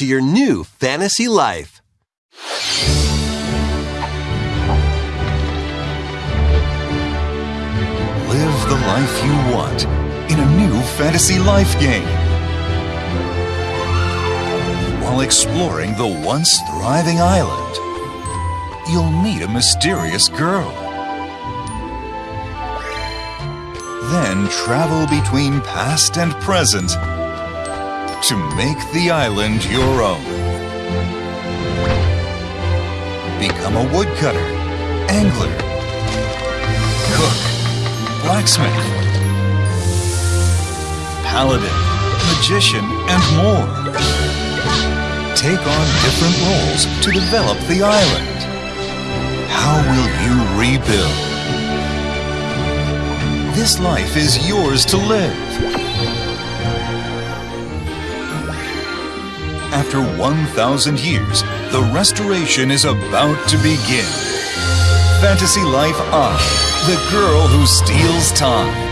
into your new fantasy life. Live the life you want in a new fantasy life game. While exploring the once thriving island, you'll meet a mysterious girl. Then travel between past and present to make the island your own. Become a woodcutter, angler, cook, blacksmith, paladin, magician, and more. Take on different roles to develop the island. How will you rebuild? This life is yours to live. After 1,000 years, the restoration is about to begin. Fantasy Life I, the girl who steals time.